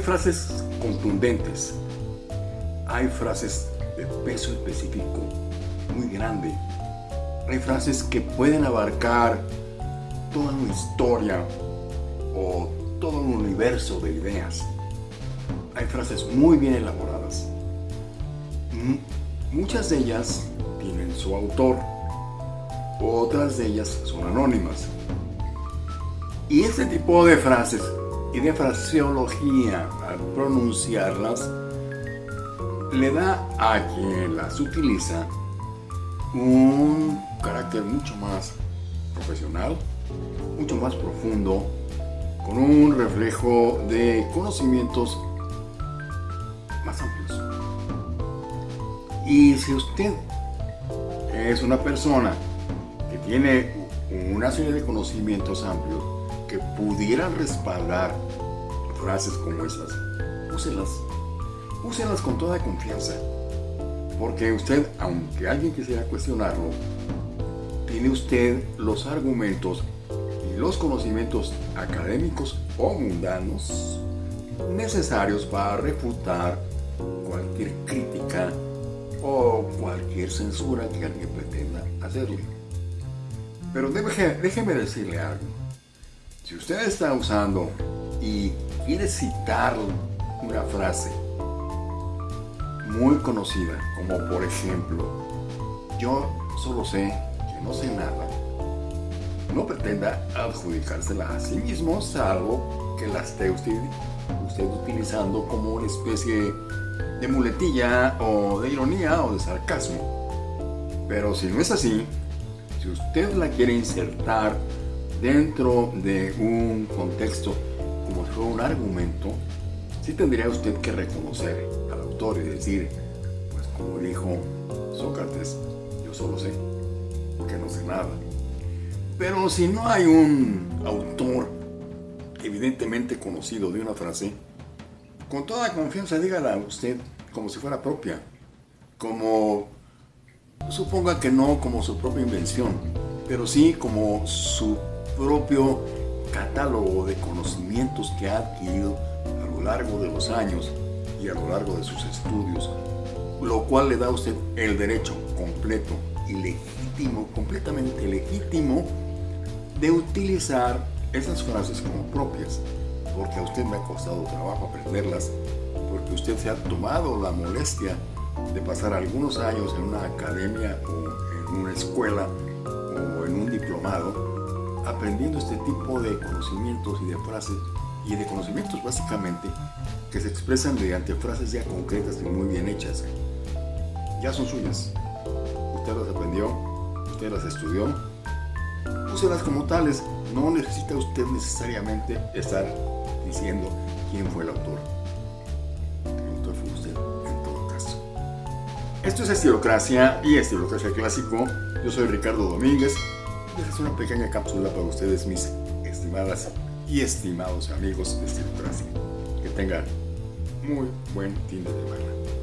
frases contundentes, hay frases de peso específico muy grande, hay frases que pueden abarcar toda una historia o todo un universo de ideas. Hay frases muy bien elaboradas. Muchas de ellas tienen su autor, otras de ellas son anónimas. Y este tipo de frases y de fraseología al pronunciarlas le da a quien las utiliza un carácter mucho más profesional, mucho más profundo, con un reflejo de conocimientos más amplios. Y si usted es una persona que tiene una serie de conocimientos amplios que pudieran respaldar frases como esas, úselas. Úselas con toda confianza. Porque usted, aunque alguien quisiera cuestionarlo, tiene usted los argumentos y los conocimientos académicos o mundanos necesarios para refutar cualquier crítica o cualquier censura que alguien pretenda hacerle. Pero déjeme decirle algo. Si usted está usando y quiere citar una frase muy conocida, como por ejemplo, yo solo sé que no sé nada, no pretenda adjudicársela a sí mismo, salvo que la esté usted, usted utilizando como una especie de muletilla o de ironía o de sarcasmo. Pero si no es así, si usted la quiere insertar dentro de un contexto como si fuera un argumento, sí tendría usted que reconocer al autor y decir, pues como dijo Sócrates, yo solo sé, porque no sé nada. Pero si no hay un autor evidentemente conocido de una frase, con toda confianza dígala usted como si fuera propia, como suponga que no como su propia invención, pero sí como su propio catálogo de conocimientos que ha adquirido a lo largo de los años y a lo largo de sus estudios, lo cual le da a usted el derecho completo y legítimo, completamente legítimo, de utilizar esas frases como propias, porque a usted me ha costado trabajo aprenderlas, porque usted se ha tomado la molestia de pasar algunos años en una academia o en una escuela o en un diplomado aprendiendo este tipo de conocimientos y de frases y de conocimientos básicamente que se expresan mediante frases ya concretas y muy bien hechas. Ya son suyas. Usted las aprendió, usted las estudió, úselas como tales. No necesita usted necesariamente estar diciendo quién fue el autor. El autor fue usted en todo caso. Esto es Estilocracia y Estilocracia Clásico. Yo soy Ricardo Domínguez esta es una pequeña cápsula para ustedes, mis estimadas y estimados amigos de Estilocracia. Que tengan muy buen fin de semana.